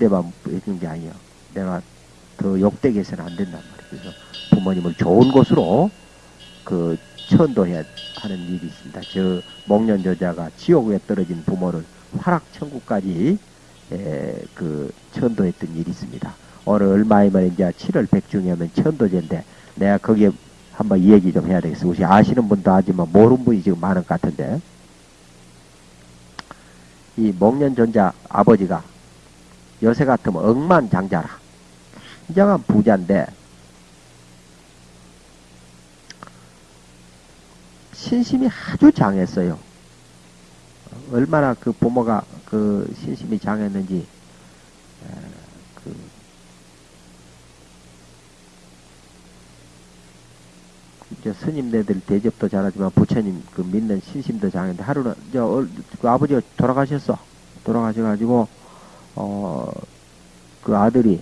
데만 해준 게 아니에요. 내가 더 욕되게 해서는 안 된단 말이에요. 그래서 부모님을 좋은 곳으로 그 천도해야 하는 일이 있습니다. 저 목련 저자가 지옥에 떨어진 부모를 화락 천국까지 에, 그 천도했던 일이 있습니다. 오늘 얼마이면 이제 7월 백중이면 천도제인데 내가 거기에 한번 이 얘기 좀 해야 되겠어. 혹시 아시는 분도 하지만 모르는 분이 지금 많은 것 같은데 이 목련전자 아버지가 요새 같으면 억만장자라. 굉장한 부자인데 신심이 아주 장했어요. 얼마나 그 부모가 그 신심이 장했는지 그 이제 스님네들 대접도 잘하지만 부처님 그 믿는 신심도 장했는데 하루는 저그 아버지가 돌아가셨어. 돌아가셔가지고 어 그 아들이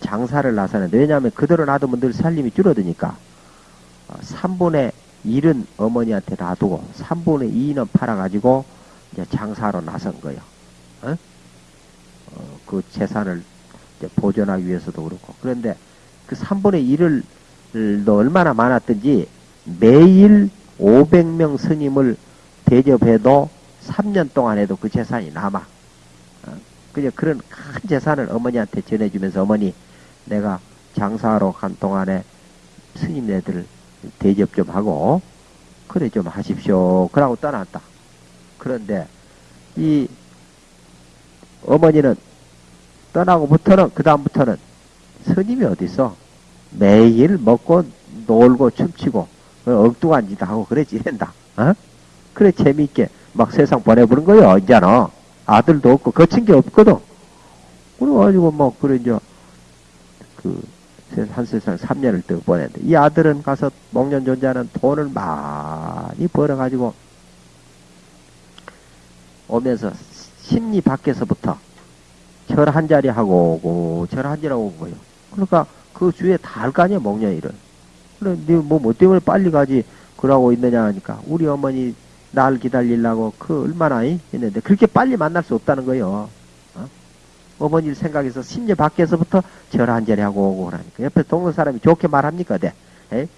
장사를 나서는데 왜냐하면 그대로 놔두면 늘 살림이 줄어드니까 어, 3분의 1은 어머니한테 놔두고 3분의 2는 팔아가지고 이제 장사로 나선 거예요. 어? 어, 그 재산을 보존하기 위해서도 그렇고 그런데 그 3분의 1을 너 얼마나 많았든지 매일 500명 스님을 대접해도 3년 동안 해도 그 재산이 남아. 그냥 그런 큰 재산을 어머니한테 전해주면서 어머니 내가 장사하러 간 동안에 스님네들 대접 좀 하고 그래 좀 하십시오. 그러고 떠났다. 그런데 이 어머니는 떠나고부터는 그 다음부터는 스님이 어디 있어? 매일 먹고 놀고 춤추고 엉뚱한 짓 하고 그래 지낸다. 어? 그래 재미있게 막 세상 보내보는 거요. 이제는 아들도 없고 거친 게 없거든. 그래가지고 뭐 그래 이제 그한 세상 3년을 더 보냈는데 이 아들은 가서 목련 존자는 돈을 많이 벌어가지고 오면서 심리 밖에서부터 절 한 자리 하고 오고 절 한 자리 하고 오고 요 그러니까 그 주위에 다 할 거 아니야 목련일은 그래 네뭐 뭐 때문에 빨리 가지 그러고 있느냐 하니까 우리 어머니 날 기다리려고 그 얼마나 했는데 그렇게 빨리 만날 수 없다는 거예요. 어? 어머니 생각해서 심리 밖에서부터 절 한 자리 하고 오고 그러니까 옆에 동네 사람이 좋게 말합니까? 네. 에?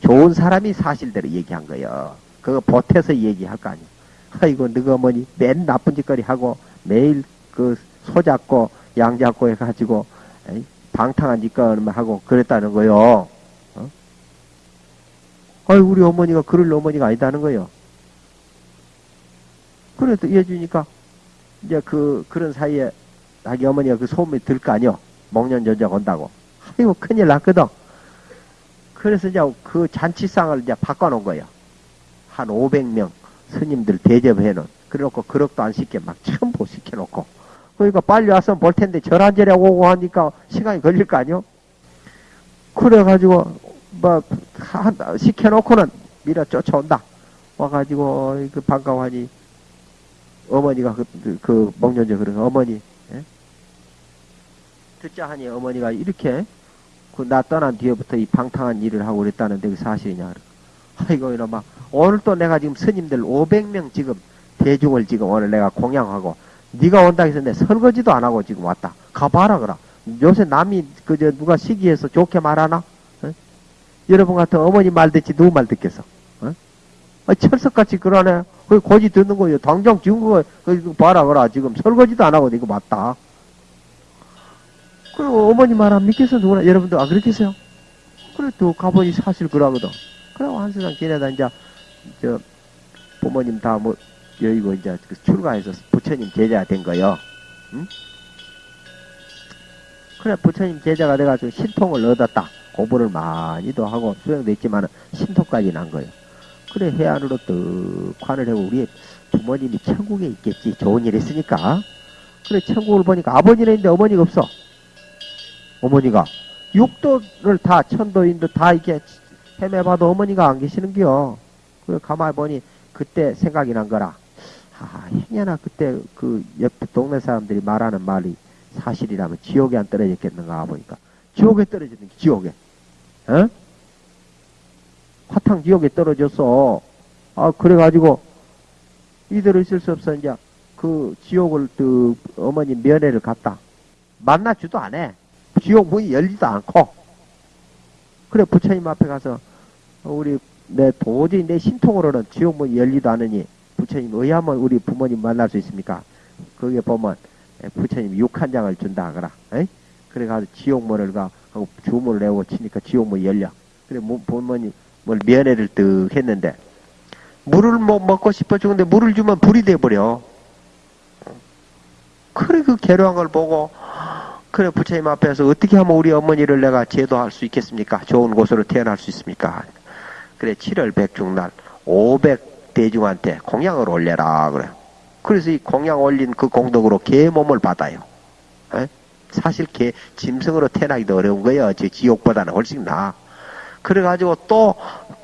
좋은 사람이 사실대로 얘기한 거예요. 그거 보태서 얘기할 거 아니에요. 아이고 너가 어머니 맨 나쁜 짓거리 하고 매일 그 소 잡고 양 잡고 해가지고 에이? 방탕한 짓거리 하고 그랬다는 거요. 어? 아이 우리 어머니가 그럴 어머니가 아니다는 거요. 그래도 해주니까 이제 그 그런 사이에 자기 어머니가 그 소문이 들 거 아니요. 목련 전자가 온다고. 아이고 큰일 났거든. 그래서 이제 그 잔치상을 이제 바꿔놓은 거예요. 한 500명 스님들 대접해놓은. 그래놓고 그릇도 안 시켜 막 첨부 시켜놓고. 그러니까 빨리 와서 볼 텐데 절한절에 오고 하니까 시간이 걸릴 거 아니요. 그래가지고 뭐 시켜놓고는 밀어 쫓아온다. 와가지고 그 반가워하니 어머니가 그, 그, 그 먹년제 그런 어머니 예? 듣자 하니 어머니가 이렇게 그 나 떠난 뒤에부터 이 방탕한 일을 하고 그랬다는데 그 사실이냐 아이고 이놈아 오늘 또 내가 지금 스님들 500명 지금 대중을 지금 오늘 내가 공양하고 네가 온다 해서 내 설거지도 안 하고 지금 왔다 가봐라 그라 요새 남이 그저 누가 시기해서 좋게 말하나 어? 여러분 같은 어머니 말 듣지 누구 말 듣겠어 어? 아, 철석같이 그러네 그 고지 듣는 거예요 당장 지금 그거 그 봐라 그라 지금 설거지도 안 하고 이거 맞다 그리고 어머니 말 안 믿겠어 누구나 여러분들 안 그렇겠어요? 그래 또 가보니 사실 그러거든. 그러고 한 세상 지내다 이제 저 부모님 다 뭐 여의고 이제 그 출가해서 부처님 제자가 된 거요. 응? 그래 부처님 제자가 돼가지고 신통을 얻었다. 공부를 많이도 하고 수행도 했지만 신통까지 난 거예요. 그래 해안으로 떡 관을 해고 우리 부모님이 천국에 있겠지. 좋은 일 했으니까. 그래 천국을 보니까 아버지는 있는데 어머니가 없어. 어머니가 육도를 다 천도인도 다 이렇게 헤매봐도 어머니가 안 계시는겨. 그래 가만히 보니 그때 생각이 난 거라. 아, 행여나 그때 그옆 동네 사람들이 말하는 말이 사실이라면 지옥에 안 떨어졌겠는가 보니까 지옥에 떨어졌는 게 지옥에. 어? 화탕 지옥에 떨어졌어. 아 그래가지고 이대로 있을 수 없어 이제 그그 지옥을 그 어머니 면회를 갔다. 만나지도 않아. 지옥 문이 열리도 않고. 그래 부처님 앞에 가서 우리 내 도저히 내 신통으로는 지옥 문이 열리도 않으니 부처님 의하면 우리 부모님 만날 수 있습니까? 거기에 보면 부처님 육 한 장을 준다 하거라. 에이? 그래 가서 지옥문을 가 주문을 내고 치니까 지옥문이 열려. 그래 부모님 뭘 면회를 뜩 했는데 물을 뭐 먹고 싶어 죽는데 물을 주면 불이 돼버려. 그래 그 괴로운 걸 보고 그래 부처님 앞에서 어떻게 하면 우리 어머니를 내가 제도할 수 있겠습니까? 좋은 곳으로 태어날 수 있습니까? 그래 7월 백중날 500 대중한테 공양을 올려라 그래. 그래서 이 공양 올린 그 공덕으로 개 몸을 받아요. 에? 사실 개 짐승으로 태어나기도 어려운 거예요. 저 지옥보다는 훨씬 나. 그래가지고 또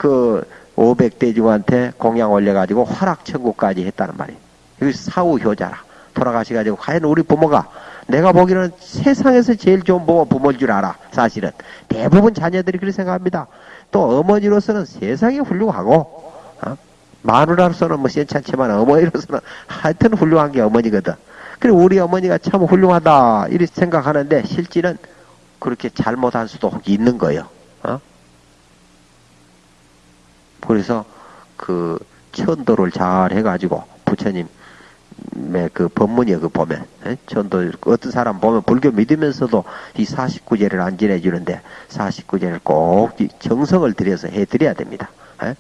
그 500대중한테 공양 올려가지고 화락천국까지 했다는 말이에요. 여기 사후 효자라. 돌아가셔가지고 과연 우리 부모가 내가 보기에는 세상에서 제일 좋은 부모 부모일 줄 알아. 사실은 대부분 자녀들이 그렇게 생각합니다. 또 어머니로서는 세상에 훌륭하고 어? 마누라로서는 뭐 괜찮지만 어머니로서는 하여튼 훌륭한 게 어머니거든. 그리고 우리 어머니가 참 훌륭하다 이렇게 생각하는데 실질은 그렇게 잘못한 수도 있는 거예요. 어? 그래서 그 천도를 잘 해가지고 부처님 그 법문이에 그 보면 에? 전도 어떤 사람 보면 불교 믿으면서도 이 49제를 안 지내주는데 49제를 꼭 정성을 들여서 해드려야 됩니다. 에?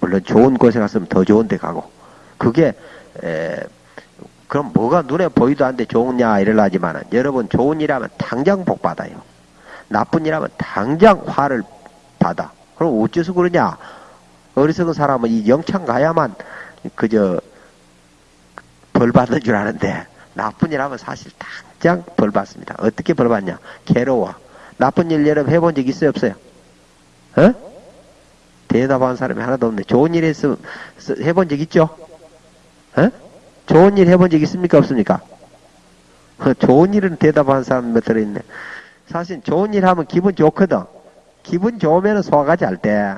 물론 좋은 곳에 갔으면 더 좋은 데 가고 그게 에, 그럼 뭐가 눈에 보이도 않는데 좋으냐 이럴라지만은 여러분 좋은 일하면 당장 복 받아요. 나쁜 일하면 당장 화를 받아. 그럼 어째서 그러냐? 어리석은 사람은 이 영창 가야만 그저 벌 받는 줄 아는데 나쁜 일 하면 사실 당장 벌 받습니다. 어떻게 벌 받냐? 괴로워. 나쁜 일 여러분 해본 적 있어요? 없어요? 어? 대답하는 사람이 하나도 없네. 좋은 일 했으면 해본 적 있죠? 어? 좋은 일 해본 적 있습니까? 없습니까? 어, 좋은 일은 대답하는 사람 몇 들어있네. 사실 좋은 일 하면 기분 좋거든. 기분 좋으면 소화가 잘 돼.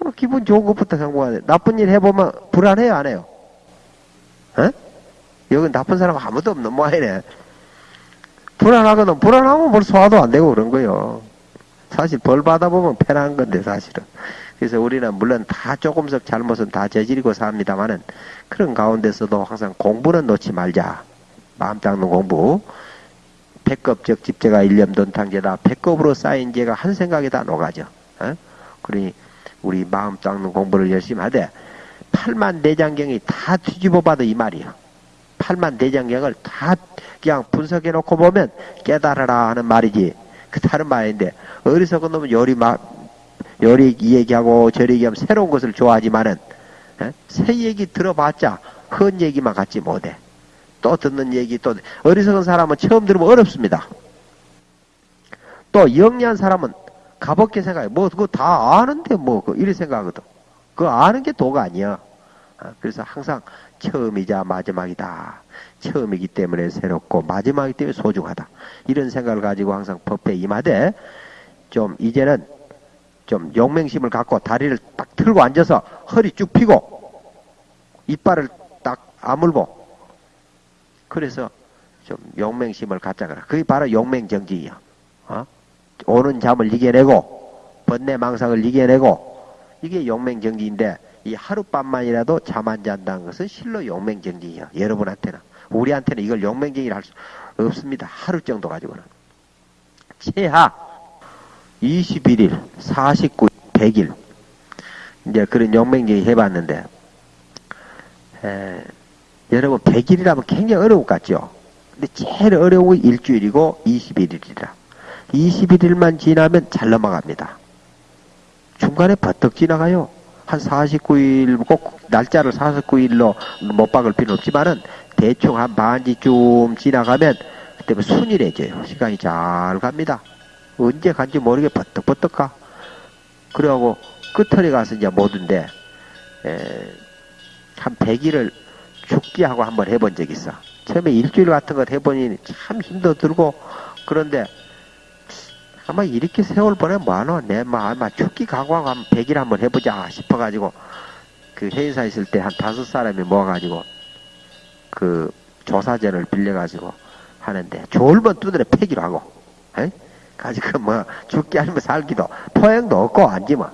어, 기분 좋은 것부터 성공하네. 나쁜 일 해보면 불안해요, 안 해요? 어? 여기 나쁜 사람 아무도 없는 모양이네. 불안하거든. 불안하면 뭘 소화도 안 되고 그런 거요. 사실 벌 받아보면 편한 건데, 사실은. 그래서 우리는 물론 다 조금씩 잘못은 다 저지르고 삽니다만은 그런 가운데서도 항상 공부는 놓지 말자. 마음 닦는 공부. 백급적 집제가 일념 돈 탕제다. 백급으로 쌓인 죄가 한 생각에 다 녹아져. 어? 그러니 우리 마음 닦는 공부를 열심히 하되 8만 대장경이 다 뒤집어 봐도 이 말이야. 8만 대장경을 다 그냥 분석해 놓고 보면 깨달아라 하는 말이지. 그 다른 말인데 어리석은 놈은 요리 막 요리 얘기하고 저리 얘기하면 새로운 것을 좋아하지만은 에? 새 얘기 들어봤자 헌 얘기만 갖지 못해. 또 듣는 얘기 또 어리석은 사람은 처음 들으면 어렵습니다. 또 영리한 사람은 가볍게 생각해. 뭐 그거 다 아는데 뭐 이렇게 생각하거든. 그거 아는 게 도가 아니야. 아, 그래서 항상 처음이자 마지막이다. 처음이기 때문에 새롭고 마지막이기 때문에 소중하다. 이런 생각을 가지고 항상 법회 임하되 좀 이제는 좀 용맹심을 갖고 다리를 딱 틀고 앉아서 허리 쭉 펴고 이빨을 딱 아물고 그래서 좀 용맹심을 갖자거라. 그게 바로 용맹정지이야. 어? 오는 잠을 이겨내고 번뇌 망상을 이겨내고 이게 용맹정지인데 이 하룻밤만이라도 잠 안 잔다는 것은 실로 용맹정지예요. 여러분한테는. 우리한테는 이걸 용맹정지를 할 수 없습니다. 하루 정도 가지고는. 최하 21일, 49일, 100일. 이제 그런 용맹정지 해봤는데, 에, 여러분 100일이라면 굉장히 어려울 것 같죠? 근데 제일 어려운 게 일주일이고 21일이라. 21일만 지나면 잘 넘어갑니다. 중간에 버떡 지나가요. 한 49일, 꼭 날짜를 49일로 못 박을 필요는 없지만은 대충 한 반지쯤 지나가면 그때 순일해져요. 시간이 잘 갑니다. 언제 간지 모르게 버떡버떡 가. 그래가고 끝털에 가서 이제 에, 한 100일을 죽기하고 한번 해본 적 있어. 처음에 일주일 같은 것 해보니 참 힘도 들고, 그런데 아마 이렇게 세월 보내면 뭐하노? 내 아마 죽기 각오하고 한 100일 한번 해보자 싶어가지고 그 회의사 있을 때 한 다섯 사람이 모아가지고 그 조사전을 빌려가지고 하는데 졸면 두드려 패기로 하고 에? 가지고 뭐 죽기 아니면 살기도 포행도 없고 앉으면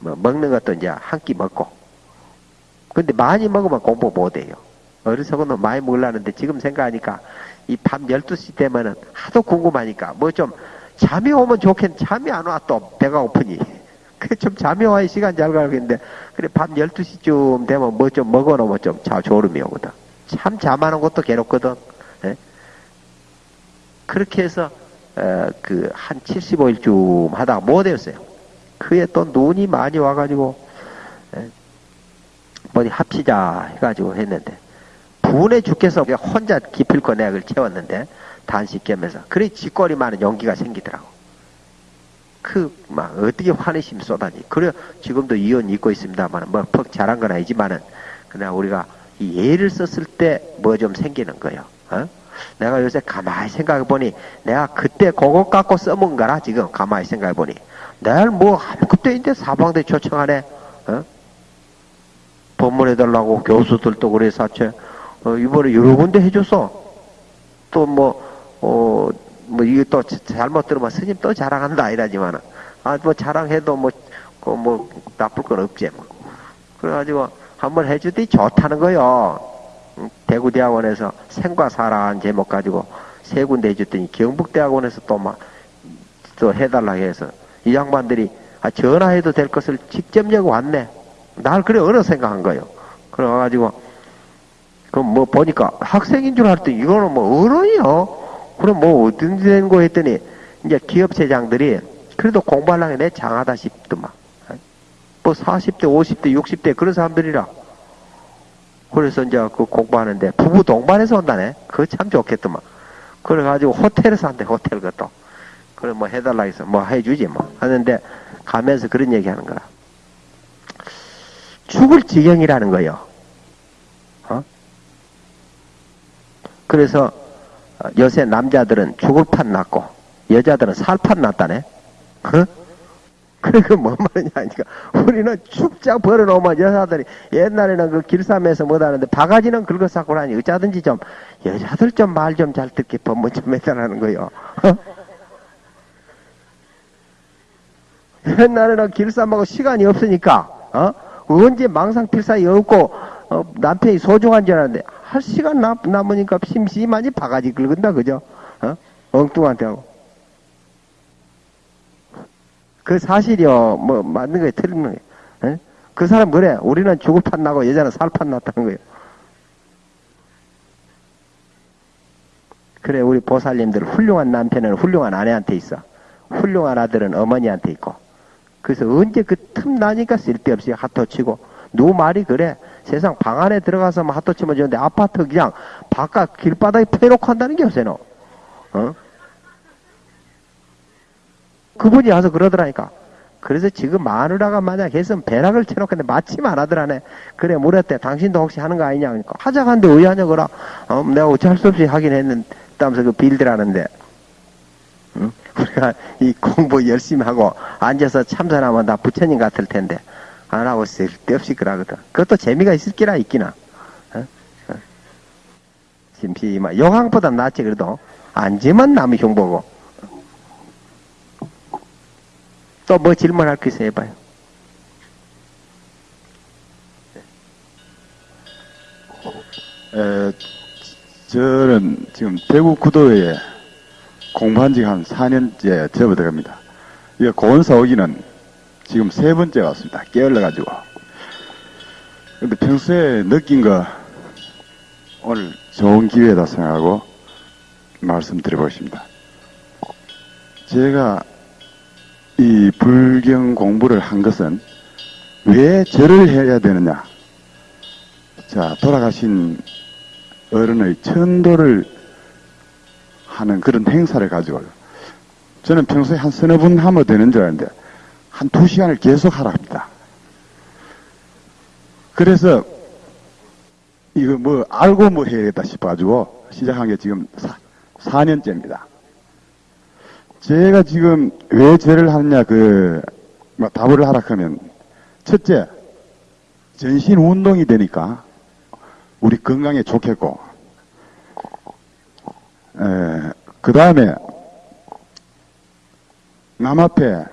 뭐 먹는 것도 이제 한 끼 먹고 근데 많이 먹으면 공부 못해요 어리석은 많이 먹으려는데 지금 생각하니까 이 밤 12시 되면은 하도 궁금하니까 뭐좀 잠이 오면 좋겠 잠이 안 와 또 배가 고프니. 그좀 잠이 와야 시간 잘 가겠는데. 그래 밤 12시쯤 되면 뭐 좀 먹어놓으면 좀 자, 졸음이 오거든. 참 잠하는 것도 괴롭거든. 예? 그렇게 해서 어, 그한 75일쯤 하다가 못했어요? 그에 또 눈이 많이 와가지고 예? 뭐니 합시자 해가지고 했는데. 분해 죽겠어. 혼자 기필코 내약을 채웠는데 단식 겸해서 그래 쥐꼬리 많은 용기가 생기더라고. 그 막 어떻게 환희심 쏟아지? 그래 지금도 이혼 입고 있습니다만 뭐 퍽 잘한 건 아니지만은 그냥 우리가 이 예를 썼을 때 뭐 좀 생기는 거예요? 어? 내가 요새 가만히 생각해보니 내가 그때 그것 갖고 써먹은 거라 지금 가만히 생각해보니. 내가 뭐 그때인데 사방대 초청하네. 어? 법문해달라고 교수들도 그래 사채. 어, 이번에 여러 군데 해줬어. 또뭐 어, 뭐 이게 또 잘못 들으면 스님 또 자랑한다 이러지만은 아뭐 자랑해도 뭐 그 뭐 나쁠 건 없지 뭐 그래가지고 한번 해주더니 좋다는 거요 대구대학원에서 생과 사라한 제목 가지고 세 군데 해줬더니 경북대학원에서 또 막 또 해달라 해서 이 양반들이 아, 전화해도 될 것을 직접 여고 왔네. 날 그래 어느 생각한 거요. 그래가지고 그럼 뭐 보니까 학생인 줄 알았더니 이거는 뭐 어른이요. 그럼 뭐 어떤 된거 했더니 이제 기업체장들이 그래도 공부하려면 내 장하다 싶더만. 뭐 40대, 50대, 60대 그런 사람들이라. 그래서 이제 그 공부하는데 부부 동반해서 온다네. 그거 참 좋겠더만. 그래가지고 호텔에서 한대, 호텔 것도. 그래 뭐 해달라 해서 뭐 해주지 뭐. 하는데 가면서 그런 얘기 하는 거야. 죽을 지경이라는 거요. 어? 그래서 요새 남자들은 죽을 판 났고 여자들은 살판 났다네. 어? 그래, 그뭔 말이냐, 하니까. 우리는 축장 벌어놓으면 여자들이 옛날에는 그 길쌈에서 못하는데 바가지는 긁어싸고 하니 어쩌든지 좀 여자들 좀 말 좀 잘 듣게 법문 좀 해달라는 거요. 어? 옛날에는 길쌈하고 시간이 없으니까, 어? 언제 망상필사이 없고, 어, 남편이 소중한 줄 알았는데, 할 시간 남, 남으니까 심심하니 바가지 긁은다, 그죠? 어? 엉뚱한테 하고. 그 사실이요, 뭐, 맞는 거예요, 틀린 거예요. 에? 그 사람 그래. 우리는 죽을 판 나고 여자는 살판 났다는 거예요. 그래, 우리 보살님들 훌륭한 남편은 훌륭한 아내한테 있어. 훌륭한 아들은 어머니한테 있고. 그래서 언제 그 틈 나니까 쓸데없이 핫토 치고. 누구 말이 그래. 세상 방 안에 들어가서 뭐 핫토 치면 좋은데 아파트 그냥 바깥 길바닥에 패놓고 한다는 게 요새는. 어? 그분이 와서 그러더라니까. 그래서 지금 마누라가 만약 했으면 배락을 쳐놓겠는데 마침 안 하더라네. 그래, 물었대. 당신도 혹시 하는 거 아니냐. 그러니까 하자간데 의하냐, 그라. 어, 내가 어쩔 수 없이 하긴 했는다면서 그 빌드라는데. 응? 우리가 이 공부 열심히 하고 앉아서 참선하면 다 부처님 같을 텐데. 안 하고 쓸데없이 그러거든. 그것도 재미가 있을 기라 있기나. 어? 어. 심심하. 영항보다 낫지, 그래도. 앉으면 남의 흉보고. 또 뭐 질문할 거 있어 해봐요. 에, 저는 지금 대구 구도에 공부한 지가 한 4년째 접어들어갑니다. 이거 고원사 오기는 지금 세 번째 왔습니다. 깨어러가지고. 근데 평소에 느낀 거 오늘 좋은 기회다 생각하고 말씀드려보겠습니다. 제가 이 불경 공부를 한 것은 왜 절을 해야 되느냐? 자, 돌아가신 어른의 천도를 하는 그런 행사를 가지고 저는 평소에 한 서너 분 하면 되는 줄 알았는데 한 두 시간을 계속 하라 합니다. 그래서 이거 뭐 알고 뭐 해야겠다 싶어가지고 시작한 게 지금 4, 년째입니다 제가 지금 왜 죄를 하느냐 그 뭐 답을 하라 하면 첫째 전신 운동이 되니까 우리 건강에 좋겠고, 그 다음에 남 앞에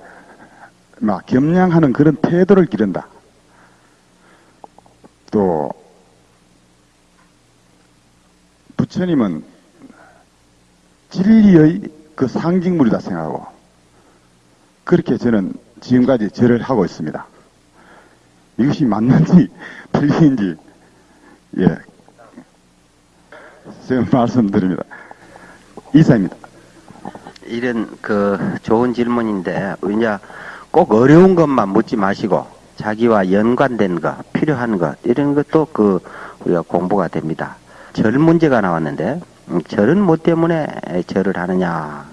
막 겸양하는 그런 태도를 기른다. 또 부처님은 진리의 그 상징물이다 생각하고 그렇게 저는 지금까지 절을 하고 있습니다. 이것이 맞는지 틀린지 예 제가 말씀드립니다. 이사입니다. 이런 그 좋은 질문인데 이제 꼭 어려운 것만 묻지 마시고 자기와 연관된 것, 필요한 것 이런 것도 그 우리가 공부가 됩니다. 절 문제가 나왔는데 음, 절은 뭐 때문에 절을 하느냐?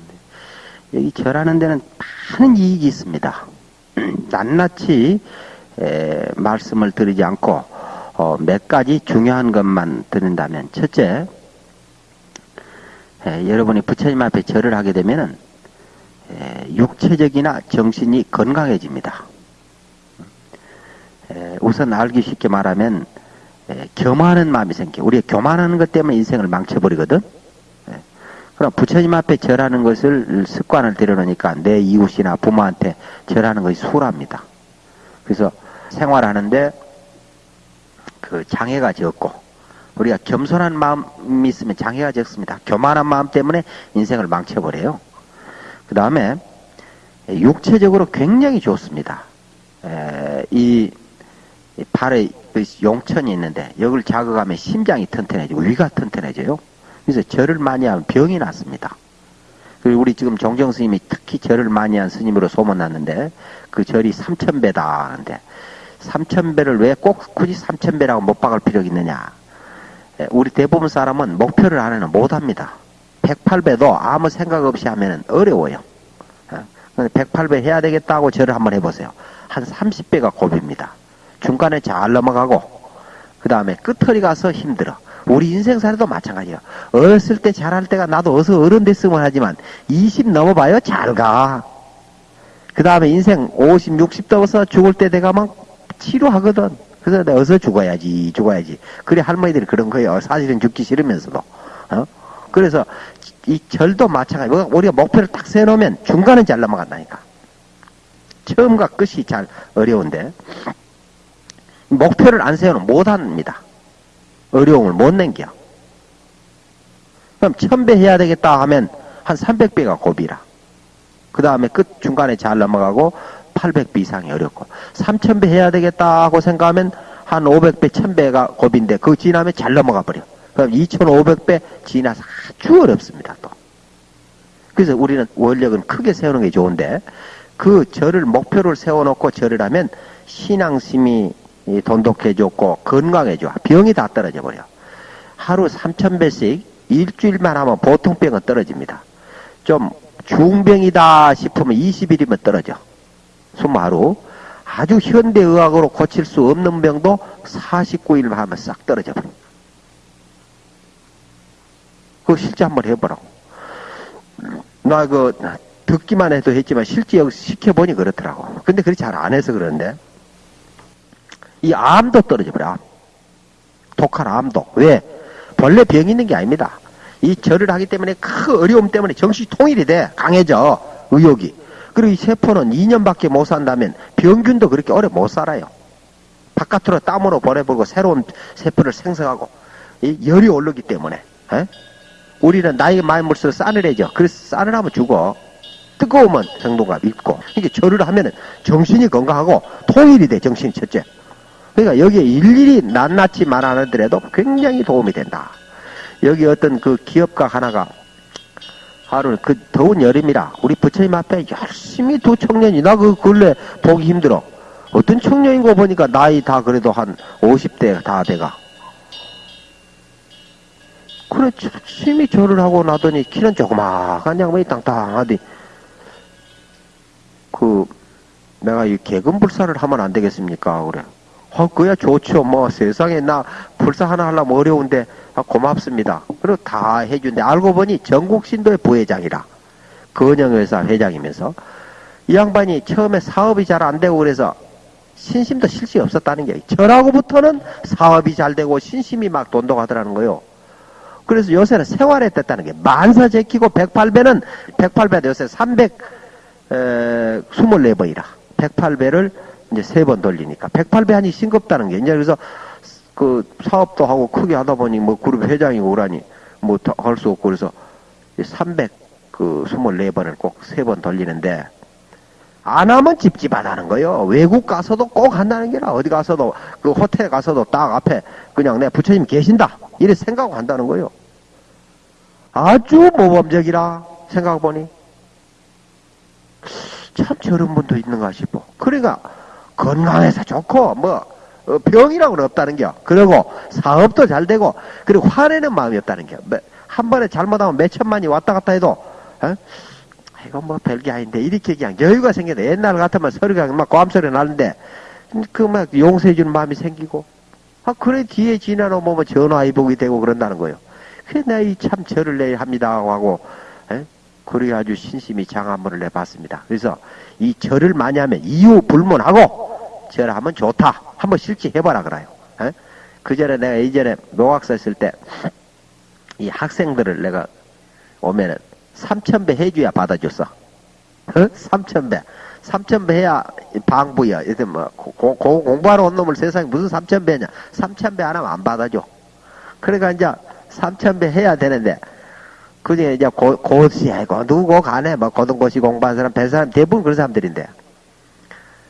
여기 절하는 데는 많은 이익이 있습니다. 낱낱이 에, 말씀을 드리지 않고 어, 몇 가지 중요한 것만 드린다면 첫째 에, 여러분이 부처님 앞에 절을 하게 되면은 에, 육체적이나 정신이 건강해집니다. 에, 우선 알기 쉽게 말하면 에, 교만하는 마음이 생겨. 우리가 교만하는 것 때문에 인생을 망쳐버리거든. 에, 그럼 부처님 앞에 절하는 것을 습관을 들여놓으니까 내 이웃이나 부모한테 절하는 것이 수월합니다. 그래서 생활하는데 그 장애가 적고 우리가 겸손한 마음이 있으면 장애가 적습니다. 교만한 마음 때문에 인생을 망쳐버려요. 그 다음에 육체적으로 굉장히 좋습니다. 에, 이 발에 용천이 있는데 여기를 자극하면 심장이 튼튼해지고 위가 튼튼해져요. 그래서 절을 많이 하면 병이 났습니다. 그리고 우리 지금 종정 스님이 특히 절을 많이 한 스님으로 소문났는데 그 절이 삼천배다 하는데 삼천배를 왜 꼭 굳이 삼천배라고 못 박을 필요가 있느냐 우리 대부분 사람은 목표를 안 하면 못합니다 108배도 아무 생각 없이 하면 어려워요 108배 해야 되겠다고 절을 한번 해보세요 한 30배가 고비입니다 중간에 잘 넘어가고 그 다음에 끝허리 가서 힘들어 우리 인생살이도 마찬가지야. 어렸을 때 잘할 때가 나도 어서 어른 됐으면 하지만 20 넘어봐요. 잘 가. 그 다음에 인생 50, 60 넘어서 죽을 때 내가 막 치료하거든. 그래서 내가 어서 죽어야지, 죽어야지. 그래 할머니들이 그런 거예요. 사실은 죽기 싫으면서도. 어? 그래서 이 절도 마찬가지. 우리가 목표를 딱 세놓으면 중간은 잘 넘어간다니까. 처음과 끝이 잘 어려운데 목표를 안 세우면 못합니다. 어려움을 못 넘겨. 그럼 천배 해야 되겠다 하면 한 300배가 고비라. 그 다음에 끝 중간에 잘 넘어가고 800배 이상이 어렵고 3000배 해야 되겠다 하고 생각하면 한 500배, 1000배가 고비인데 그거 지나면 잘 넘어가 버려. 그럼 2500배 지나서 아주 어렵습니다. 또. 그래서 우리는 원력은 크게 세우는 게 좋은데 그 절을 목표를 세워놓고 절을 하면 신앙심이 돈독해졌고 건강해져. 병이 다 떨어져 버려. 하루 3천배씩 일주일만 하면 보통 병은 떨어집니다. 좀 중병이다 싶으면 20일이면 떨어져. 20하루. 아주 현대의학으로 고칠 수 없는 병도 49일만 하면 싹 떨어져 버려. 그거 실제 한번 해보라고. 나 그 듣기만 해도 했지만 실제 시켜보니 그렇더라고. 근데 그렇게 잘 안 해서 그러는데. 이 암도 떨어져 버려. 독한 암도. 왜? 본래 병이 있는 게 아닙니다. 이 절을 하기 때문에 그 어려움 때문에 정신이 통일이 돼. 강해져. 의욕이. 그리고 이 세포는 2년밖에 못 산다면 병균도 그렇게 오래 못 살아요. 바깥으로 땀으로 보내버리고 새로운 세포를 생성하고 열이 오르기 때문에. 에? 우리는 나이가 많이 먹을수록 싸늘해져. 그래서 싸늘하면 죽어. 뜨거우면 생동감 있고. 이게 절을 하면은 정신이 건강하고 통일이 돼. 정신이 첫째. 그러니까 여기에 일일이 낱낱이 말 안 하더라도 굉장히 도움이 된다. 여기 어떤 그 기업가 하나가 하루 그 더운 여름이라 우리 부처님 앞에 열심히 두 청년이 나 그 근래 보기 힘들어. 어떤 청년인 거 보니까 나이 다 그래도 한 50대 다 돼가. 그래 열심히 절을 하고 나더니 키는 조그마한 양반이 땅땅하디 그 내가 이 개근불사를 하면 안 되겠습니까? 그래. 어, 그야 좋죠. 뭐 세상에 나 불사 하나 하려면 어려운데 아, 고맙습니다. 그리고 다 해준데 알고 보니 전국신도의 부회장이라 건영회사 회장이면서 이 양반이 처음에 사업이 잘 안 되고 그래서 신심도 실시 없었다는 게 절하고부터는 사업이 잘 되고 신심이 막 돈독하더라는 거요. 그래서 요새는 생활에 떴다는 게 만사 제키고 108배는 108배도 요새 324번이라. 108배를 이제 세 번 돌리니까. 108배 하니 싱겁다는 게. 이제 그래서 그 사업도 하고 크게 하다 보니 뭐 그룹 회장이고 오라니 뭐 할 수 없고 그래서 300그 24번을 꼭 세 번 돌리는데 안 하면 찝찝하다는 거요. 외국 가서도 꼭 한다는 게라. 어디 가서도 그 호텔 가서도 딱 앞에 그냥 내 부처님 계신다 이래 생각하고 한다는 거요. 아주 모범적이라 생각해보니 참 저런 분도 있는가 싶어. 그러니까 건강해서 좋고 뭐 어, 병이라고는 없다는 겨. 그리고 사업도 잘 되고 그리고 화내는 마음이 없다는 겨. 뭐, 한 번에 잘못하면 몇 천만이 왔다 갔다 해도 어? 이거 뭐 별게 아닌데 이렇게 그냥 여유가 생겨도 옛날 같으면 소리가 막 고함 소리 나는데 그 막 용서해 주는 마음이 생기고 아 그래 뒤에 지나노 보면 전화위복이 되고 그런다는 거예요. 그래 내가 이참 절을 내야 합니다 하고 에? 그래 아주 신심이 장한문을 내봤습니다. 그래서 이 절을 많이 하면 이유 불문하고 절하면 좋다. 한번 실제 해봐라 그래요. 에? 그 전에 내가 이전에 노학사 있을 때 이 학생들을 내가 오면은 3천배 해줘야 받아줬어. 어? 3천배. 3천배 해야 방부야. 이제 뭐, 고, 고, 공부하러 온 놈을 세상에 무슨 3천배냐. 3천배 안 하면 안 받아줘. 그러니까 이제 3천배 해야 되는데, 그 중에 이제 고, 고시, 아이고, 누구 가네. 뭐, 고등고시 공부한 사람, 배 사람, 대부분 그런 사람들인데.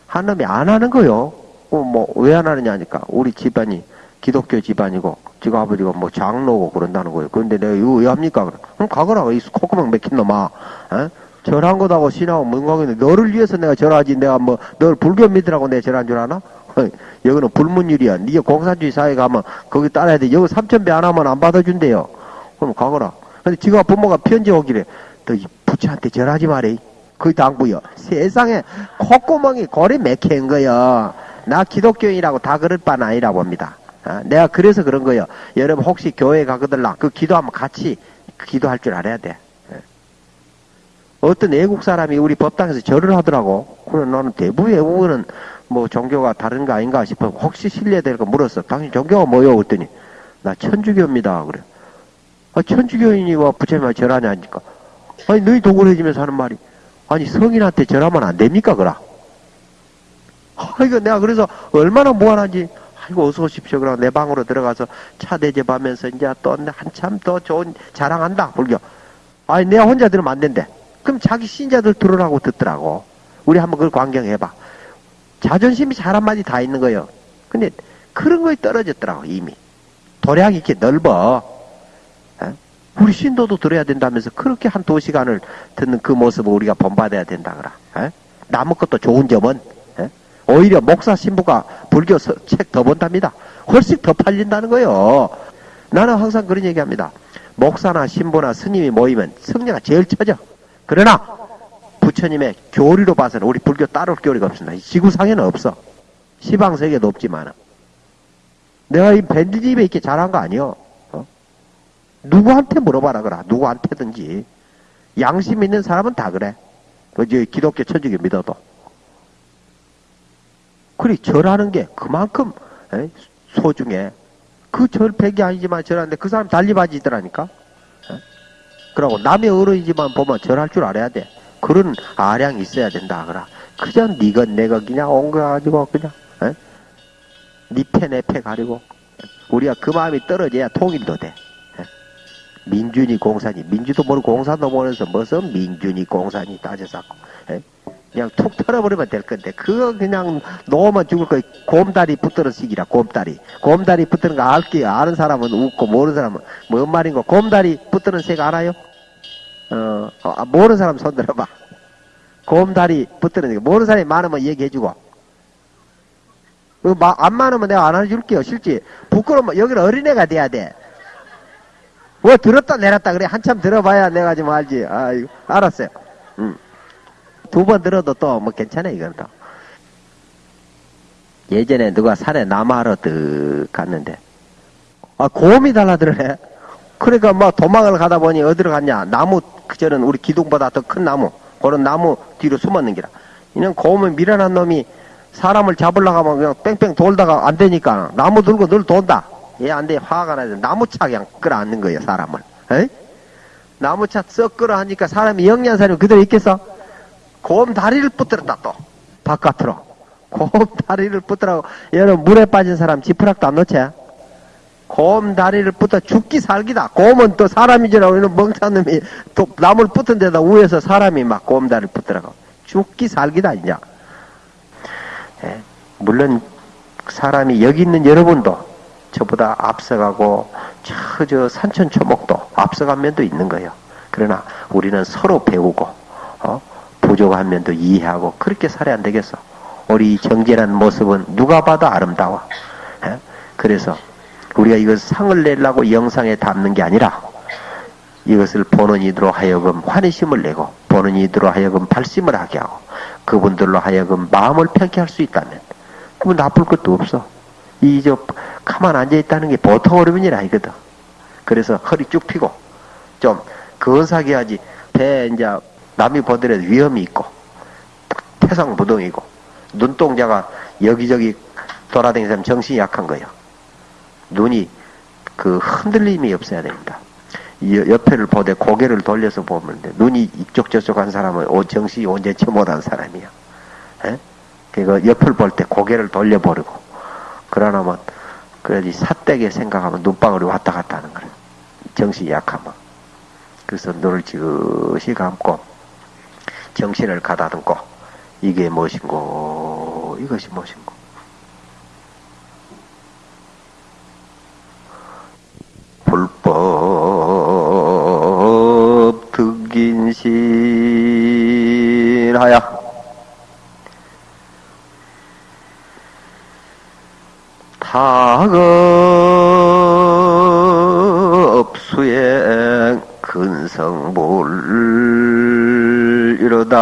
한 놈이 안 하는 거요. 어, 뭐, 왜 안 하느냐 하니까, 우리 집안이 기독교 집안이고, 지가 아버지가 뭐 장로고 그런다는 거예요. 그런데 내가 이거 왜 합니까? 그럼 가거라. 이 콧구멍 맥힌 놈아. 어? 절한 거다고 신하고 문광인데 너를 위해서 내가 절하지. 내가 뭐, 널 불교 믿으라고 내가 절한 줄 아나? 여기는 불문율이야. 니가 공산주의 사회 가면 거기 따라야 돼. 여기 삼천 배 안 하면 안 받아준대요. 그럼 가거라. 근데 지가 부모가 편지 오기래. 너 이 부처한테 절하지 말해. 그 당부여. 세상에 콧구멍이 고리 맥힌 거여. 나 기독교인이라고 다 그럴 바는 아니라 봅니다. 어? 내가 그래서 그런 거요. 여러분 혹시 교회 가거들라 그 기도하면 같이 기도할 줄 알아야 돼. 예. 어떤 외국 사람이 우리 법당에서 절을 하더라고. 그래 나는 대부분 외국은 뭐 종교가 다른 거 아닌가 싶어. 혹시 거 물었어. 당신 종교가 뭐요? 그랬더니 나 천주교입니다. 그래. 아, 천주교인이 와 부처님한테 절하냐 하니까 아니 너희 도굴해지면서 하는 말이 아니 성인한테 절하면 안 됩니까? 그라. 아, 이거 내가 그래서 얼마나 무한한지 아이고 어서 오십시오. 그러고 내 방으로 들어가서 차 대접하면서 이제 또 한참 더 좋은 자랑한다 불교. 아니 내가 혼자 들으면 안 된대. 그럼 자기 신자들 들으라고 듣더라고. 우리 한번 그걸 광경해봐. 자존심이 잘 한마디 다 있는 거예요. 근데 그런 거에 떨어졌더라고 이미. 도량이 이렇게 넓어. 에? 우리 신도도 들어야 된다면서 그렇게 한 두 시간을 듣는 그 모습을 우리가 본받아야 된다 그라. 에? 남의 것도 좋은 점은 에? 오히려 목사 신부가 불교 책 더 본답니다. 훨씬 더 팔린다는 거예요. 나는 항상 그런 얘기합니다. 목사나 신부나 스님이 모이면 성녀가 제일 처져. 그러나 부처님의 교리로 봐서는 우리 불교 따로 교리가 없습니다. 지구상에는 없어. 시방 세계도 없지만 내가 이 밴드집에 이렇게 잘한 거 아니요. 어? 누구한테 물어봐라 그라. 누구한테든지 양심 있는 사람은 다 그래. 그저 기독교 천주교 믿어도. 그리 절하는 게 그만큼 에? 소중해. 그 절백이 아니지만 절하는데 그 사람 달리바지더라니까. 그러고 남의 어른이지만 보면 절할 줄 알아야 돼. 그런 아량이 있어야 된다 그라. 그냥 니건 내가 그냥 온거 가지고 그냥 에? 니패 내패 가리고 우리가 그 마음이 떨어져야 통일도 돼. 에? 민준이 공산이 민주도 모르고 공산도 모르면서 무슨 민준이 공산이 따져갖고 그냥 툭 털어버리면 될 건데 그거 그냥 놓으면 죽을 거 곰다리 붙들어 시기라 곰다리. 곰다리 붙드는 거 알게 아는 사람은 웃고 모르는 사람은 뭔 말인고 곰다리 붙드는 색 알아요? 어, 어 모르는 사람 손 들어봐. 곰다리 붙드는 거. 모르는 사람이 많으면 얘기해주고. 안 많으면 내가 안 해줄게요 실제. 부끄러우면 여기는 어린애가 돼야 돼. 뭐 들었다 내렸다 그래. 한참 들어봐야 내가 좀 알지. 아이고 알았어요. 음. 두 번 들어도 또 뭐 괜찮아 이건 또. 예전에 누가 산에 나무하러 득 갔는데 아 곰이 달라들네 그러니까 뭐 도망을 가다 보니 어디로 갔냐 나무 그저는 우리 기둥보다 더 큰 나무 그런 나무 뒤로 숨었는 기라 이는 곰을 밀어난 놈이 사람을 잡으려고 하면 그냥 뺑뺑 돌다가 안 되니까 나무 들고 늘 돈다. 얘 안 돼. 화가 나서 나무차 그냥 끌어안는 거예요, 사람을. 에이? 나무차 썩 끌어하니까 사람이 영양사님 그대로 있겠어? 곰 다리를 붙들었다 또. 바깥으로. 곰 다리를 붙들라고 얘는 물에 빠진 사람 지푸락도 안 놓지? 곰 다리를 붙어 죽기 살기다. 곰은 또 사람이지라고 이런 멍청한 놈이 또 나무를 붙은 데다 위에서 사람이 막 곰 다리를 붙더라고. 죽기 살기다, 이제. 예, 물론 사람이 여기 있는 여러분도 저보다 앞서가고 저, 저 산천 초목도 앞서간 면도 있는 거예요. 그러나 우리는 서로 배우고 어? 부족 한 면도 이해하고 그렇게 살아야 안 되겠어. 우리 정진한 모습은 누가 봐도 아름다워. 예? 그래서 우리가 이것 상을 내려고 영상에 담는 게 아니라 이것을 보는 이들로 하여금 환희심을 내고 보는 이들로 하여금 발심을 하게 하고 그분들로 하여금 마음을 편케 할수 있다면 그러면 나쁠 것도 없어. 이 저 가만 앉아 있다는 게 보통 어려운 일 아니거든. 그래서 허리 쭉 펴고 좀 근사하게 하지 배 이제 남이 보더라도 위험이 있고 태상무동이고 눈동자가 여기저기 돌아다니는 정신이 약한 거예요. 눈이 그 흔들림이 없어야 됩니다. 옆에를 보되 고개를 돌려서 보면 돼. 눈이 이쪽 저쪽 한 사람은 정신이 언제쯤 못한 사람이야. 에? 그니까 옆을 볼 때 고개를 돌려버리고 그러나면 그래야지 삿대게 생각하면 눈방울이 왔다 갔다 하는 거야. 정신이 약하면. 그래서 눈을 지그시 감고 정신을 가다듬고 이게 무엇인고 이것이 무엇인고. 불법 득인신하야. 타급 수행 근성불 이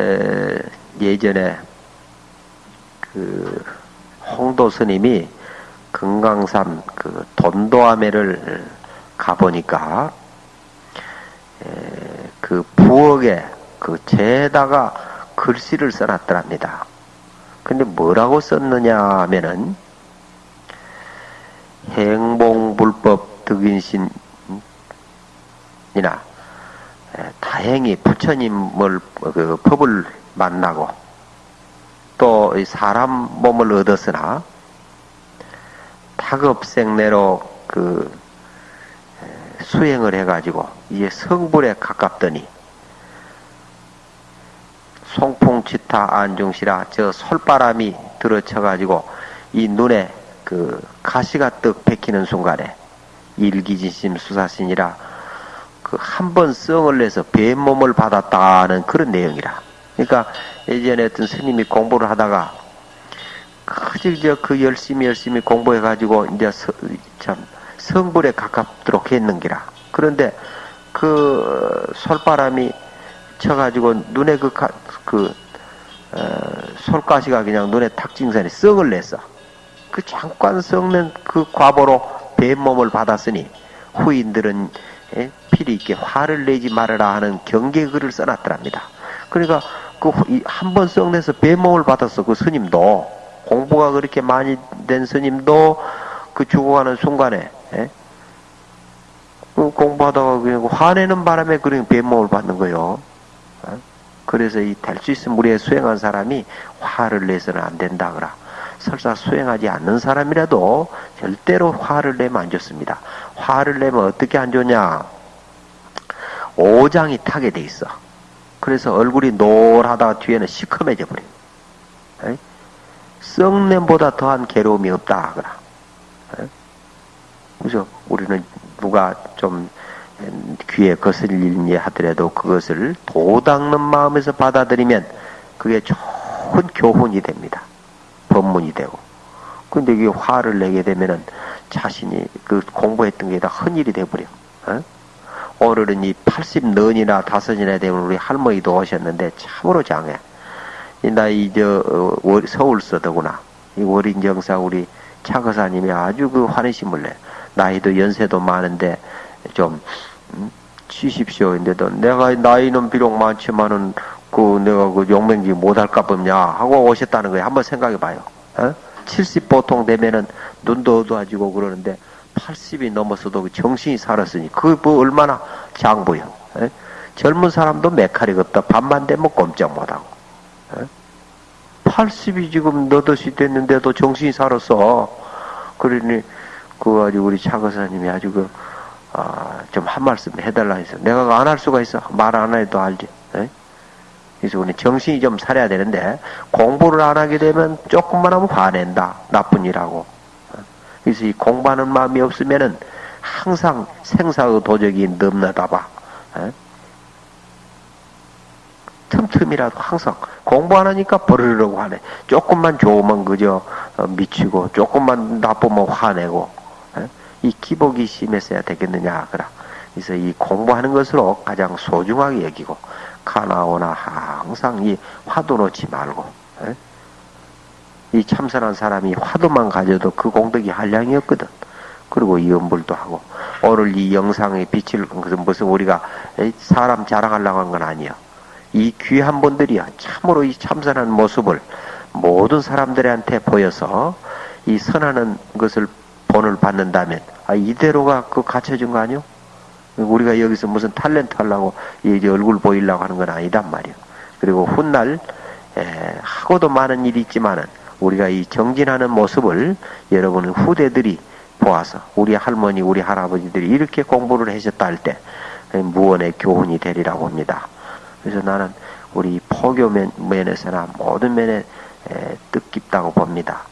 에, 예전에 그 홍도 스님이 금강산 그 돈도아매를 가보니까 에, 그 부엌에 그 재에다가 글씨를 써놨더랍니다. 근데 뭐라고 썼느냐 하면은 행봉불법 득인신이나 에, 다행히 부처님을 그 법을 만나고 또 사람 몸을 얻었으나 타급생내로 그 수행을 해가지고 이제 성불에 가깝더니 송풍치타 안중시라 저 솔바람이 들어쳐가지고 이 눈에 그 가시가 떡 베키는 순간에 일기진심 수사신이라 그 한 번 성을 내서 뱀몸을 받았다는 그런 내용이라. 그러니까 예전에 어떤 스님이 공부를 하다가 그저 그 열심히 열심히 공부해 가지고 이제 서, 참 성불에 가깝도록 했는기라. 그런데 그 솔바람이 쳐가지고 눈에 그, 가, 그 어, 솔가시가 그냥 눈에 탁징산이 썩을 냈어. 그 잠깐 썩는 그 과보로 뱀몸을 받았으니 후인들은 에? 필히 있게 화를 내지 말아라 하는 경계 글을 써놨더랍니다. 그러니까 그 한 번 썩내서 뱀몸을 받았어 그 스님도 공부가 그렇게 많이 된 스님도 그 죽어가는 순간에 에? 그 공부하다가 그냥 화내는 바람에 그런 뱀몸을 받는 거요. 어? 그래서 이 될 수 있으면 우리의 수행한 사람이 화를 내서는 안 된다 그라. 설사 수행하지 않는 사람이라도 절대로 화를 내면 안 좋습니다. 화를 내면 어떻게 안 좋냐? 오장이 타게 돼 있어. 그래서 얼굴이 노랗다가 뒤에는 시커매져 버려. 요 썩냄보다 더한 괴로움이 없다. 그라. 그죠? 우리는 누가 좀 귀에 거슬리니 하더라도 그것을 도닦는 마음에서 받아들이면 그게 좋은 교훈이 됩니다. 법문이 되고. 근데 이게 화를 내게 되면은 자신이 그 공부했던 게다 헛일이 돼버려. 어? 오늘은 이 80넌이나 다섯이나 되면 우리 할머니도 오셨는데 참으로 장해. 나 이 저 어, 서울 서더구나. 이 월인정사 우리 차거사님이 아주 그 환희심을 내. 나이도 연세도 많은데 좀 음, 치십시오. 인데도 내가 나이는 비록 많지만은 그 내가 그 용맹지 못할까 봅냐 하고 오셨다는 거예요. 한번 생각해 봐요. 어? 70 보통 되면은 눈도 어두워지고 그러는데 80이 넘어서도 그 정신이 살았으니 그뭐 얼마나 장부요. 에? 젊은 사람도 메카리가 없다. 밤만 되면 꼼짝 못하고. 에? 80이 지금 너덧이 됐는데도 정신이 살았어. 그러니 그 아주 우리 차 거사님이 아주 그 아, 좀 한 말씀 해달라 해서 내가 안 할 수가 있어. 말 안 해도 알지. 에? 그래서 우리 정신이 좀 살아야 되는데 공부를 안 하게 되면 조금만 하면 화낸다. 나쁜 일하고. 그래서 이 공부하는 마음이 없으면은 항상 생사의 도적이 넘나다 봐. 에? 틈틈이라도 항상 공부 안 하니까 버르르고 하네. 조금만 좋으면 그저 어, 미치고 조금만 나쁘면 화내고 에? 이 기복이 심했어야 되겠느냐 그라. 그래서 이 공부하는 것으로 가장 소중하게 여기고 가나오나 항상 이 화도 놓지 말고 에? 이 참선한 사람이 화두만 가져도 그 공덕이 한량이었거든. 그리고 이연불도 하고 오늘 이 영상에 것은 무슨 우리가 사람 자랑하려고 한 건 아니야. 이 귀한 분들이야 참으로 이 참선한 모습을 모든 사람들한테 보여서 이 선하는 것을 본을 받는다면 아 이대로가 그 갖춰진 거 아니요? 우리가 여기서 무슨 탤런트 하려고 이제 얼굴 보이려고 하는 건 아니단 말이야. 그리고 훗날 에, 하고도 많은 일이 있지만은 우리가 이 정진하는 모습을 여러분 후대들이 보아서 우리 할머니, 우리 할아버지들이 이렇게 공부를 하셨다 할 때 무언의 교훈이 되리라고 합니다. 그래서 나는 우리 포교 면에서나 모든 면에 뜻깊다고 봅니다.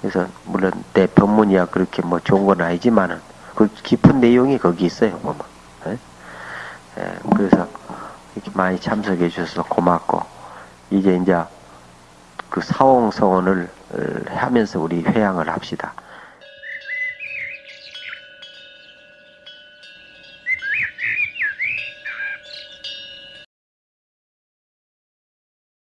그래서 물론 내 법문이야 그렇게 뭐 좋은 건 아니지만은 그 깊은 내용이 거기 있어요. 보면. 에? 에, 그래서 이렇게 많이 참석해 주셔서 고맙고 이제 이제 그 사홍서원을 하면서 우리 회양을 합시다.